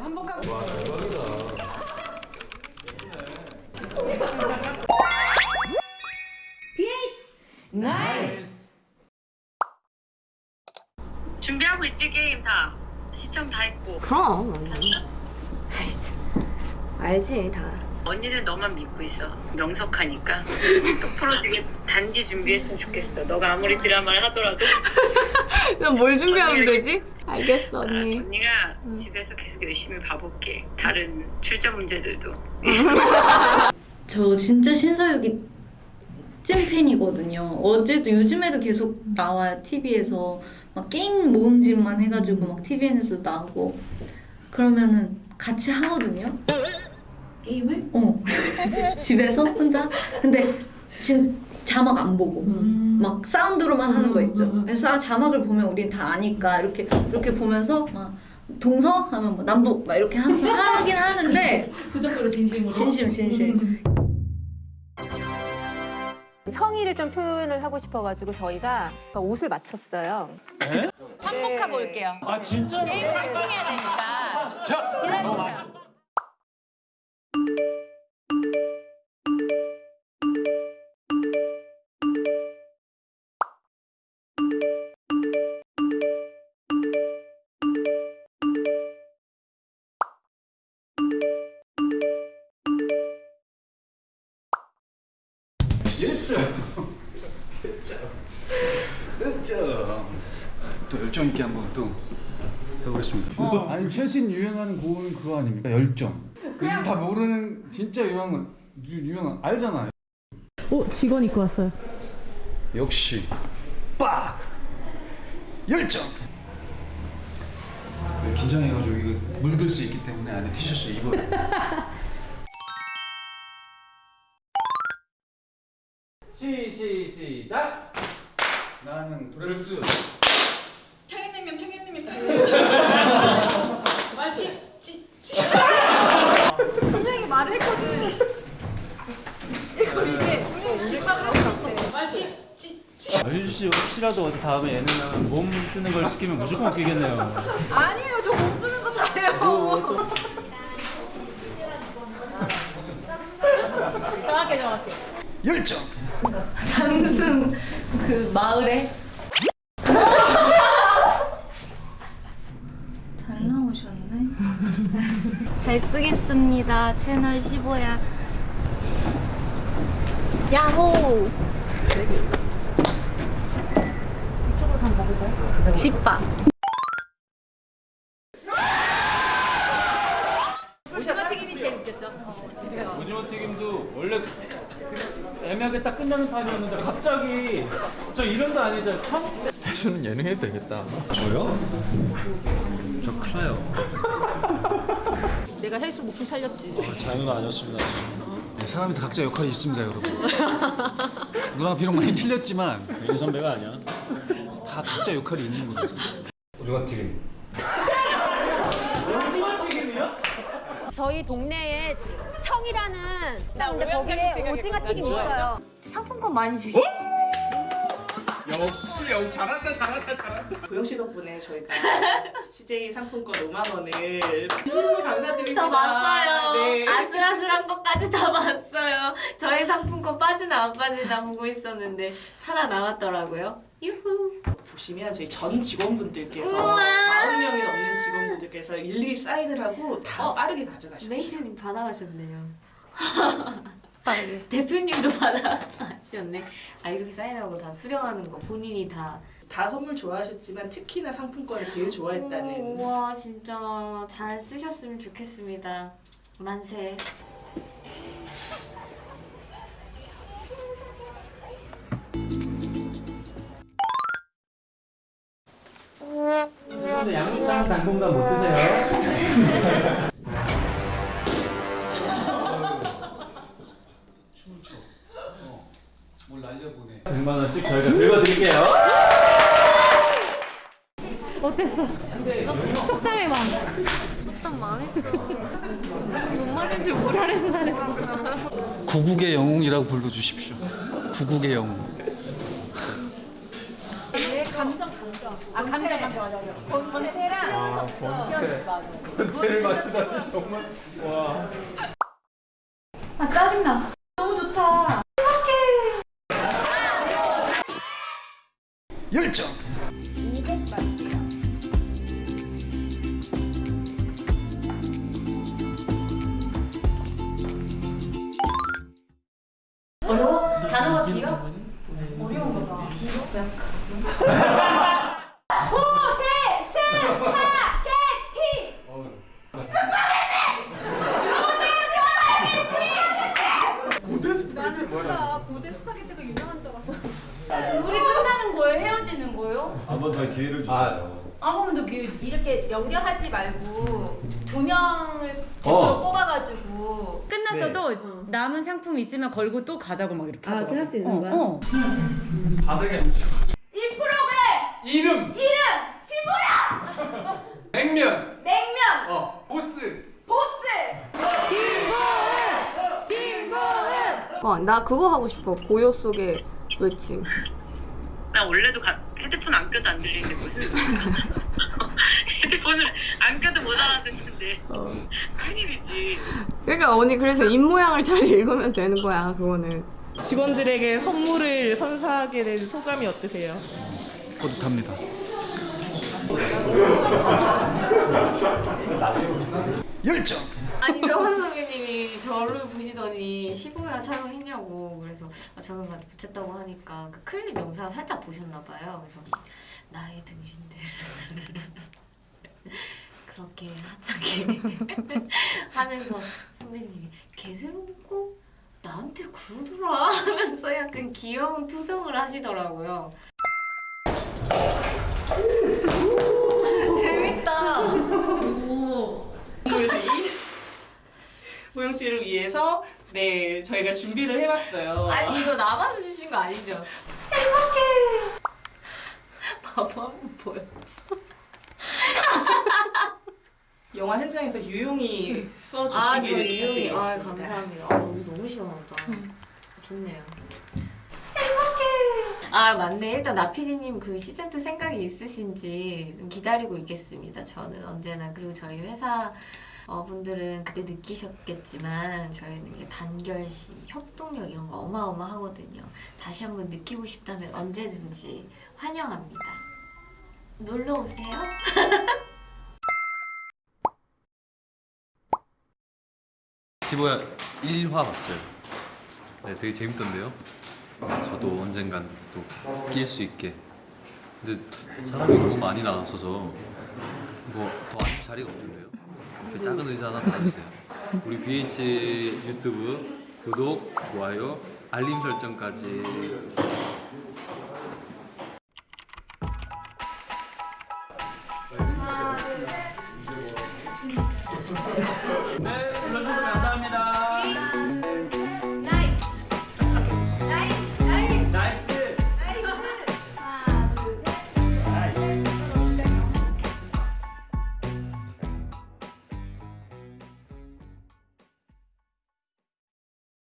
한복하고 와 대박이다. Nice 준비하고 있지 게임 다 시청 다 했고 그럼. 알지 다. 언니는 너만 믿고 있어. 명석하니까. 똑바로 되게 단디 준비했으면 좋겠어. 너가 아무리 드라마를 하더라도. 난 뭘 준비하면 되지? 알겠어 언니. 언니가 집에서 계속 열심히 봐볼게. 다른 출제 문제들도. 저 진짜 신서유기 찐팬이거든요. 어제도 요즘에도 계속 나와요 TV에서. 막 게임 모음집만 해가지고 막 TVN에서 나오고. 그러면은 같이 하거든요. 게임을? 어. 집에서? 혼자. 근데 진 자막 안 보고. 막 사운드로만 하는 거 있죠. 그래서 아, 자막을 보면 우린 다 아니까 이렇게 이렇게 보면서 막 동서? 하면 뭐 남북? 막 이렇게 하면서 하긴 하는데 그 정도로 진심으로. 진심 진심. 성의를 좀 표현을 하고 싶어가지고 저희가 옷을 맞췄어요. 한복하고 올게요. 아 진짜? 게임을 열심히 해야 되니까. 기다려주세요 또 열정 있게 한번 또 해보겠습니다. 아니 최신 유행하는 곡은 그거 아닙니까? 열정. 그냥 다 모르는 진짜 유명한 유, 유명한 알잖아요. 어, 직원 입고 왔어요. 역시 빡 열정. 네, 긴장해가지고 이거 물들 수 있기 때문에 안에 티셔츠 입어 시, 시, 시작! 나는 도레르스. 평양냉면 평양냉면 마치 지, 지. 분명히 말을 했거든 이거 이게 분명히 집밥을 했을 것 같아 마치 지, 지. 유주 씨 혹시라도 어디 다음에 예능 나면 몸 쓰는 걸 시키면 무조건 웃기겠네요. 아니에요 저 몸 쓰는 거 잘해요 정확해 정확해 열정. 장승 그 마을에 잘 나오셨네. 잘 쓰겠습니다. 채널 15야. 야호. 집밥. 오징어 튀김이 제일 웃겼죠 어, 진짜 오징어 튀김도 원래 그 애매하게 딱 끝나는 판이었는데 갑자기 저 이름도 아니죠? 참? 저는 예능 해도 되겠다. 저요? 저 클라요. 내가 헬스 목숨 살렸지 장난 아니었습니다. 네, 사람이 다 각자 역할이 있습니다, 여러분. 누나 비록 많이 틀렸지만 이 선배가 아니야. 다 각자 역할이 있는 거죠. 오징어 튀김. 오징어 튀김이요? 저희 동네에 청이라는 근데 거기에 오징어 튀김 있어요. 상품권 많이 주시. 고영 씨 덕분에 저희가 CJ 상품권 5만 원을 진심으로 감사드립니다. 저 봤어요. 네. 아슬아슬한 것까지 다 봤어요. 저의 상품권 빠지나 안 빠지나 보고 있었는데 살아나왔더라고요. 유후. 보시면 저희 전 직원분들께서 우와. 40명이 넘는 직원분들께서 일일이 사인을 하고 다 어? 빠르게 가져가셨어요. 메이저님 받아가셨네요. 대표님도 받아가셨네. 아 이렇게 사인하고 다 수령하는 거 본인이 다. 다 선물 좋아하셨지만 특히나 상품권을 제일 좋아했다는 오, 와 진짜 잘 쓰셨으면 좋겠습니다. 만세. 양육장 당분간 못 드세요. 100만 원씩 저희가 긁어드릴게요. 어땠어? 속담의 마음. 속담 망했어. 뭔 말인지 모르. 잘했어, 잘했어. 구국의 영웅이라고 불러주십시오. 구국의 영웅. 아 감정 감정 맞아 맞아 맞아 권태랑 와 번테. 번테를 맞추다니 정말 와. 아 짜증나. 너무 좋다. 열정. 어려워? 단어가 길어? 어려운 거 봐. 길어? 약간. 나는 몰라. 고대 스파게티가 유명한 줄 알았어. 우리 한 번 더 기회를 주세요. 한 번만 더 기회 주세요. 이렇게 연결하지 말고 두 명을 어. 뽑아가지고 끝났어도 남은 상품 있으면 걸고 또 가자고 막 이렇게 아, 하더라고. 그렇게 할수 있는 어, 거야? 어. 바닥에 이 프로그램 이름 이름 시보야 냉면 냉면 어 보스 보스 어, 나 그거 하고 싶어. 고요 속의 외침. 나 원래도 가, 헤드폰 안 껴도 안 들리는데 무슨 소리야 헤드폰을 안 껴도 못 알아듣는데 큰일이지 그러니까 언니 그래서 입 모양을 잘 읽으면 되는 거야. 그거는. 직원들에게 선물을 선사하게 된 소감이 어떠세요? 뿌듯합니다. 열정. 아니 명원 선배님이 저를 보시더니 15회 촬영했냐고 그래서 아, 저는 못했다고 하니까 그 클립 영상 살짝 보셨나 봐요. 그래서 나의 등신대를 그렇게 하찮게 하면서 선배님이 개새롭고 나한테 그러더라 하면서 약간 귀여운 투정을 하시더라고요. 재밌다. 그래서 이 보영 씨를 위해서 네 저희가 준비를 해봤어요. 아니 이거 남아서 주신 거 아니죠? 행복해. 봐봐 한번 보여줘. 영화 현장에서 유용히 아, 저 써주시기를 유용이. 아, 부탁드리겠습니다. 감사합니다. 아, 여기 너무 시원하다. 좋네요. 행복해. 아, 맞네. 일단 나피디님 그 시즌 2 생각이 있으신지 좀 기다리고 있겠습니다. 저는 언제나 그리고 저희 회사 어, 분들은 그때 느끼셨겠지만 저희는 단결심, 협동력 이런 거 어마어마하거든요. 다시 한번 느끼고 싶다면 언제든지 환영합니다. 놀러 오세요. 시보야 1화 봤어요. 네, 되게 재밌던데요. 저도 언젠간 또 낄 수 있게. 근데 사람이 너무 많이 나왔어서 앉을 자리가 없던데요. 옆에 작은 의자 하나 달아주세요. 우리 BH 유튜브 구독, 좋아요, 알림 설정까지